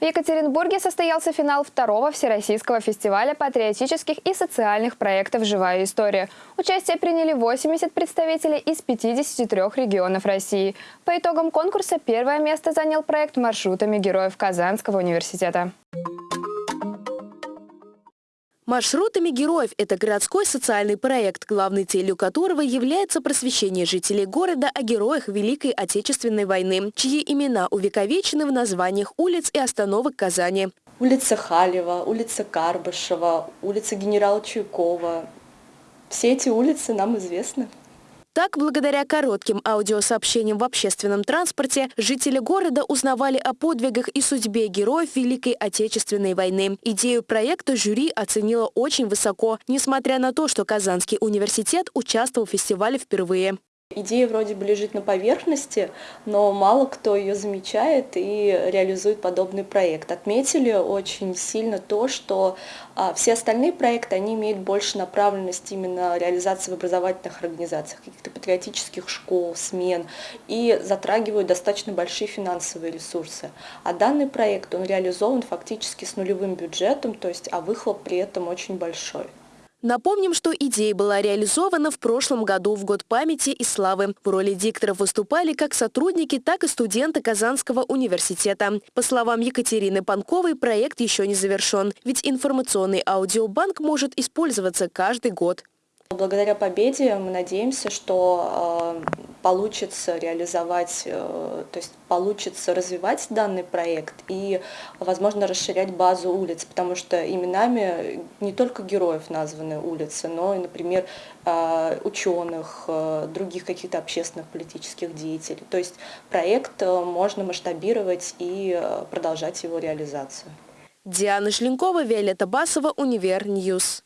В Екатеринбурге состоялся финал второго Всероссийского фестиваля патриотических и социальных проектов «Живая история». Участие приняли 80 представителей из 53 регионов России. По итогам конкурса первое место занял проект маршрутами героев Казанского университета. Маршрутами героев – это городской социальный проект, главной целью которого является просвещение жителей города о героях Великой Отечественной войны, чьи имена увековечены в названиях улиц и остановок Казани. Улица Халева, улица Карбышева, улица генерала Чуйкова. Все эти улицы нам известны. Так, благодаря коротким аудиосообщениям в общественном транспорте, жители города узнавали о подвигах и судьбе героев Великой Отечественной войны. Идею проекта жюри оценило очень высоко, несмотря на то, что Казанский университет участвовал в фестивале впервые. Идея вроде бы лежит на поверхности, но мало кто ее замечает и реализует подобный проект. Отметили очень сильно то, что а, все остальные проекты, они имеют больше направленность именно реализации в образовательных организациях, каких-то патриотических школ, смен, и затрагивают достаточно большие финансовые ресурсы. А данный проект, он реализован фактически с нулевым бюджетом, то есть, а выхлоп при этом очень большой. Напомним, что идея была реализована в прошлом году в Год памяти и славы. В роли дикторов выступали как сотрудники, так и студенты Казанского университета. По словам Екатерины Панковой, проект еще не завершен, ведь информационный аудиобанк может использоваться каждый год. Благодаря победе мы надеемся, что э, получится реализовать, э, то есть получится развивать данный проект и, возможно, расширять базу улиц, потому что именами не только героев названы улицы, но и, например, э, ученых, других каких-то общественных политических деятелей. То есть проект можно масштабировать и продолжать его реализацию. Диана Шлинкова, Виолетта Басова, Универ Ньюс.